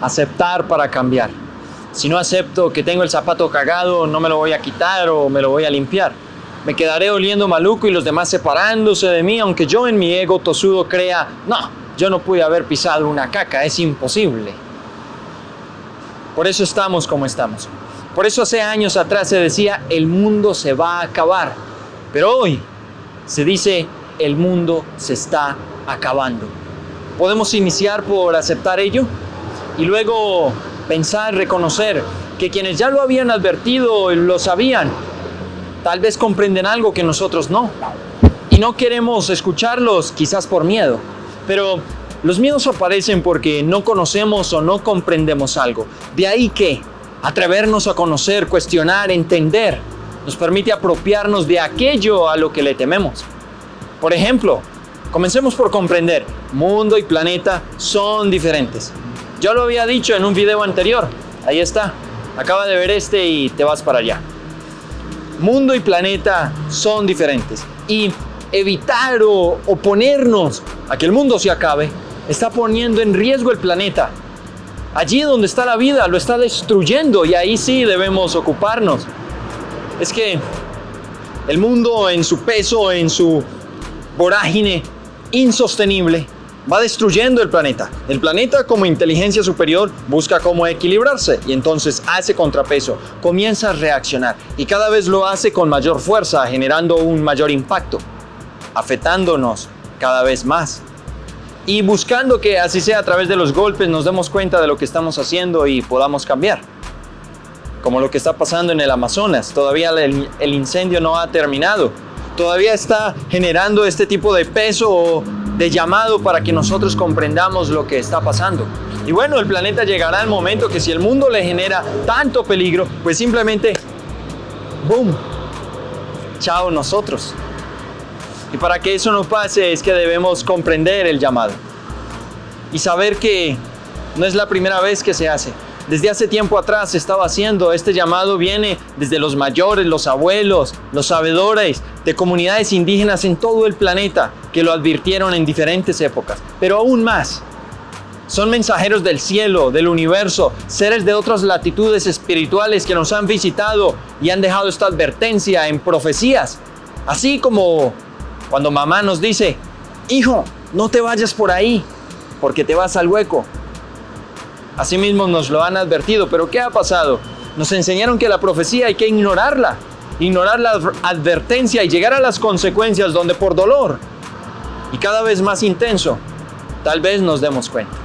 aceptar para cambiar. Si no acepto que tengo el zapato cagado, no me lo voy a quitar o me lo voy a limpiar. Me quedaré oliendo maluco y los demás separándose de mí, aunque yo en mi ego tosudo crea, no, yo no pude haber pisado una caca, es imposible. Por eso estamos como estamos. Por eso hace años atrás se decía, el mundo se va a acabar. Pero hoy se dice, el mundo se está acabando. Podemos iniciar por aceptar ello y luego pensar, reconocer que quienes ya lo habían advertido lo sabían, tal vez comprenden algo que nosotros no. Y no queremos escucharlos quizás por miedo, pero los miedos aparecen porque no conocemos o no comprendemos algo. De ahí que atrevernos a conocer, cuestionar, entender, nos permite apropiarnos de aquello a lo que le tememos. Por ejemplo, comencemos por comprender, mundo y planeta son diferentes. Yo lo había dicho en un video anterior, ahí está, acaba de ver este y te vas para allá. Mundo y planeta son diferentes y evitar o oponernos a que el mundo se acabe está poniendo en riesgo el planeta. Allí donde está la vida lo está destruyendo y ahí sí debemos ocuparnos. Es que el mundo en su peso, en su vorágine insostenible, va destruyendo el planeta. El planeta como inteligencia superior busca cómo equilibrarse y entonces hace contrapeso, comienza a reaccionar y cada vez lo hace con mayor fuerza, generando un mayor impacto, afectándonos cada vez más. Y buscando que así sea a través de los golpes nos demos cuenta de lo que estamos haciendo y podamos cambiar. Como lo que está pasando en el Amazonas. Todavía el, el incendio no ha terminado. Todavía está generando este tipo de peso de llamado para que nosotros comprendamos lo que está pasando. Y bueno, el planeta llegará al momento que si el mundo le genera tanto peligro, pues simplemente, ¡boom! Chao nosotros. Y para que eso no pase es que debemos comprender el llamado y saber que no es la primera vez que se hace. Desde hace tiempo atrás se estaba haciendo, este llamado viene desde los mayores, los abuelos, los sabedores de comunidades indígenas en todo el planeta que lo advirtieron en diferentes épocas. Pero aún más, son mensajeros del cielo, del universo, seres de otras latitudes espirituales que nos han visitado y han dejado esta advertencia en profecías. Así como cuando mamá nos dice, hijo, no te vayas por ahí, porque te vas al hueco. Asimismo nos lo han advertido, pero ¿qué ha pasado? Nos enseñaron que la profecía hay que ignorarla, ignorar la advertencia y llegar a las consecuencias donde por dolor y cada vez más intenso, tal vez nos demos cuenta.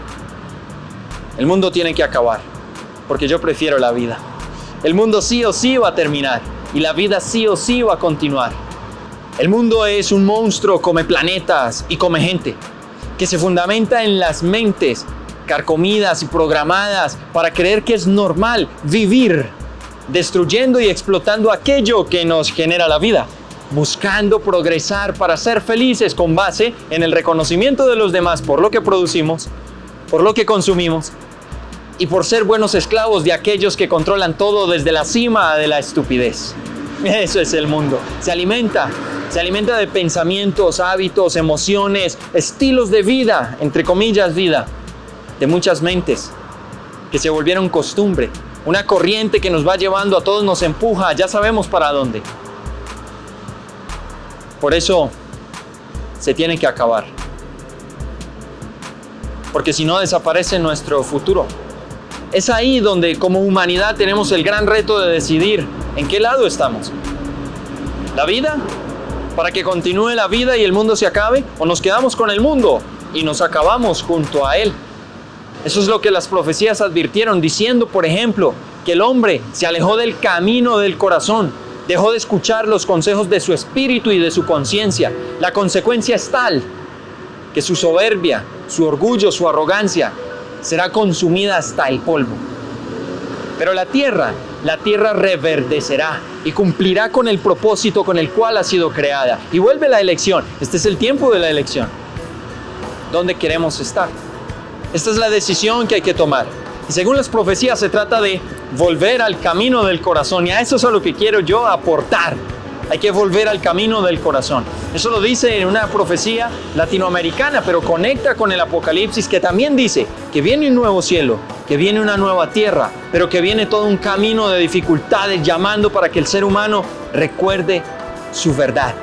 El mundo tiene que acabar, porque yo prefiero la vida. El mundo sí o sí va a terminar y la vida sí o sí va a continuar. El mundo es un monstruo, come planetas y come gente, que se fundamenta en las mentes carcomidas y programadas para creer que es normal vivir destruyendo y explotando aquello que nos genera la vida, buscando progresar para ser felices con base en el reconocimiento de los demás por lo que producimos, por lo que consumimos y por ser buenos esclavos de aquellos que controlan todo desde la cima de la estupidez. Eso es el mundo. Se alimenta, se alimenta de pensamientos, hábitos, emociones, estilos de vida, entre comillas vida, de muchas mentes que se volvieron costumbre. Una corriente que nos va llevando a todos, nos empuja, ya sabemos para dónde. Por eso se tiene que acabar. Porque si no desaparece nuestro futuro. Es ahí donde como humanidad tenemos el gran reto de decidir en qué lado estamos. ¿La vida? ¿Para que continúe la vida y el mundo se acabe? ¿O nos quedamos con el mundo y nos acabamos junto a él? Eso es lo que las profecías advirtieron, diciendo, por ejemplo, que el hombre se alejó del camino del corazón, dejó de escuchar los consejos de su espíritu y de su conciencia. La consecuencia es tal que su soberbia, su orgullo, su arrogancia será consumida hasta el polvo. Pero la tierra, la tierra reverdecerá y cumplirá con el propósito con el cual ha sido creada. Y vuelve la elección. Este es el tiempo de la elección. ¿Dónde queremos estar? Esta es la decisión que hay que tomar. Y según las profecías se trata de volver al camino del corazón y a eso es a lo que quiero yo aportar Hay que volver al camino del corazón. Eso lo dice en una profecía latinoamericana, pero conecta con el Apocalipsis que también dice que viene un nuevo cielo, que viene una nueva tierra, pero que viene todo un camino de dificultades llamando para que el ser humano recuerde su verdad.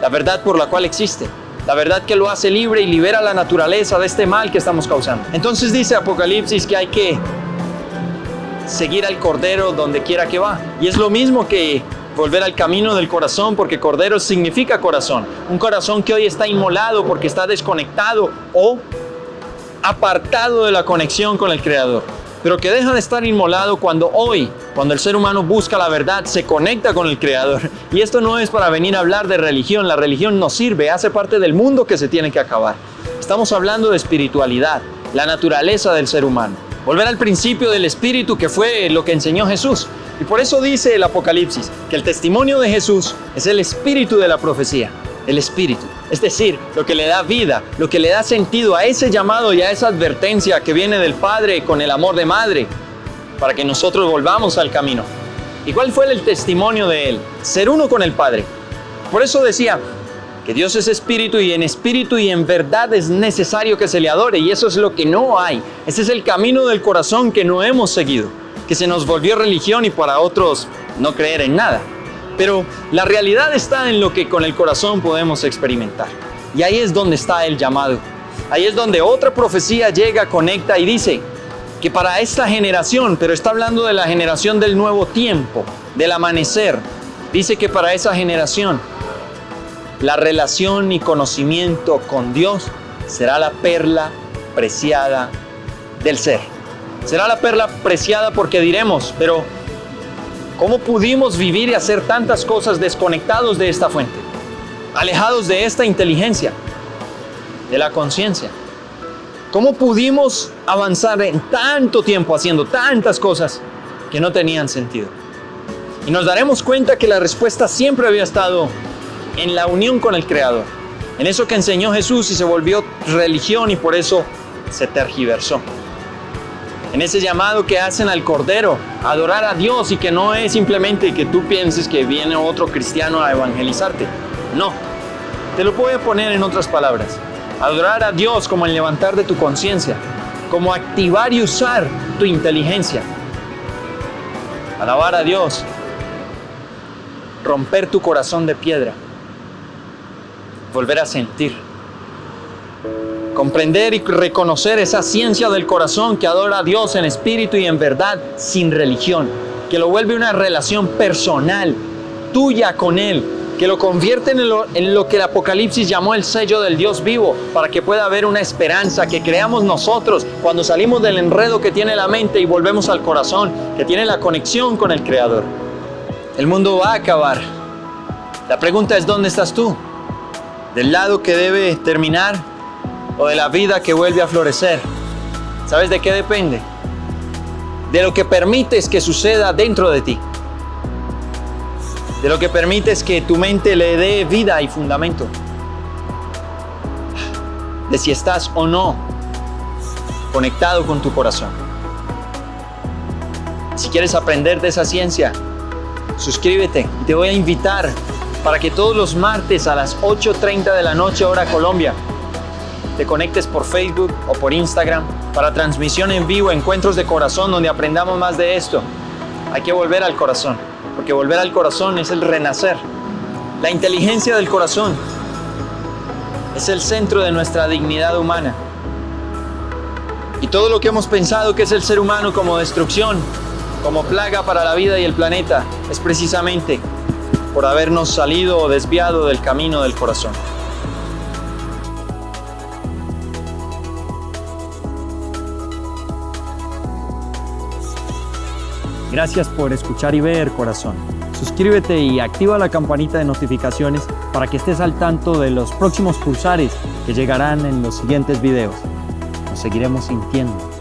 La verdad por la cual existe. La verdad que lo hace libre y libera la naturaleza de este mal que estamos causando. Entonces dice Apocalipsis que hay que seguir al Cordero donde quiera que va. Y es lo mismo que volver al camino del corazón, porque Cordero significa corazón. Un corazón que hoy está inmolado porque está desconectado o apartado de la conexión con el Creador. Pero que deja de estar inmolado cuando hoy, cuando el ser humano busca la verdad, se conecta con el Creador. Y esto no es para venir a hablar de religión. La religión no sirve, hace parte del mundo que se tiene que acabar. Estamos hablando de espiritualidad, la naturaleza del ser humano. Volver al principio del Espíritu que fue lo que enseñó Jesús. Y por eso dice el Apocalipsis que el testimonio de Jesús es el espíritu de la profecía, el espíritu. Es decir, lo que le da vida, lo que le da sentido a ese llamado y a esa advertencia que viene del Padre con el amor de madre, para que nosotros volvamos al camino. ¿Y cuál fue el testimonio de él? Ser uno con el Padre. Por eso decía, que Dios es espíritu y en espíritu y en verdad es necesario que se le adore y eso es lo que no hay. Ese es el camino del corazón que no hemos seguido, que se nos volvió religión y para otros no creer en nada. Pero la realidad está en lo que con el corazón podemos experimentar. Y ahí es donde está el llamado. Ahí es donde otra profecía llega, conecta y dice que para esta generación, pero está hablando de la generación del nuevo tiempo, del amanecer, dice que para esa generación la relación y conocimiento con Dios será la perla preciada del ser. Será la perla preciada porque diremos, pero ¿cómo pudimos vivir y hacer tantas cosas desconectados de esta fuente? Alejados de esta inteligencia, de la conciencia. ¿Cómo pudimos avanzar en tanto tiempo haciendo tantas cosas que no tenían sentido? Y nos daremos cuenta que la respuesta siempre había estado en la unión con el Creador, en eso que enseñó Jesús y se volvió religión y por eso se tergiversó. En ese llamado que hacen al Cordero, adorar a Dios y que no es simplemente que tú pienses que viene otro cristiano a evangelizarte. No, te lo voy a poner en otras palabras. Adorar a Dios como el levantar de tu conciencia, como activar y usar tu inteligencia. Alabar a Dios, romper tu corazón de piedra volver a sentir. Comprender y reconocer esa ciencia del corazón que adora a Dios en espíritu y en verdad sin religión, que lo vuelve una relación personal, tuya con Él, que lo convierte en lo, que el Apocalipsis llamó el sello del Dios vivo, para que pueda haber una esperanza que creamos nosotros cuando salimos del enredo que tiene la mente y volvemos al corazón, que tiene la conexión con el Creador. El mundo va a acabar. La pregunta es, ¿dónde estás tú? del lado que debe terminar o de la vida que vuelve a florecer. ¿Sabes de qué depende? De lo que permites que suceda dentro de ti. De lo que permites que tu mente le dé vida y fundamento. De si estás o no conectado con tu corazón. Si quieres aprender de esa ciencia, suscríbete y te voy a invitar para que todos los martes a las 8.30 de la noche hora Colombia te conectes por Facebook o por Instagram para transmisión en vivo, encuentros de corazón donde aprendamos más de esto. Hay que volver al corazón, porque volver al corazón es el renacer. La inteligencia del corazón es el centro de nuestra dignidad humana. Y todo lo que hemos pensado que es el ser humano como destrucción, como plaga para la vida y el planeta, es precisamente por habernos salido o desviado del camino del corazón. Gracias por escuchar y ver, corazón. Suscríbete y activa la campanita de notificaciones para que estés al tanto de los próximos pulsares que llegarán en los siguientes videos. Nos seguiremos sintiendo.